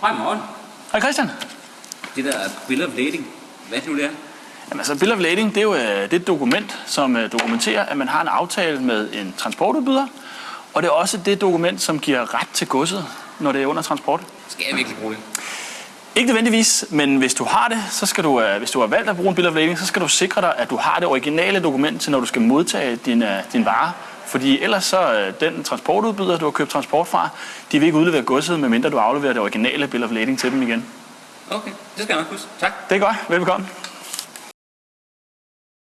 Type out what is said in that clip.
Hej morgen. Hej Christian. Det der bill of lading, hvad er det nu det er? Jamen, altså, bill of lading, det er jo øh, det er et dokument, som øh, dokumenterer, at man har en aftale med en transportudbyder, og det er også det dokument, som giver ret til godset, når det er under transport. Skal jeg virkelig bruge det? Ikke nødvendigvis, men hvis du har det, så skal du, øh, hvis du har valgt at bruge en bill of lading, så skal du sikre dig, at du har det originale dokument til, når du skal modtage din, din vare. Fordi ellers så øh, den transportudbyder, du har købt transport fra, de vil ikke udlevere godset, medmindre du afleverer det originale bill of lading til dem igen. Okay, det skal jeg nok huske. Tak. Det er godt. Velbekomme.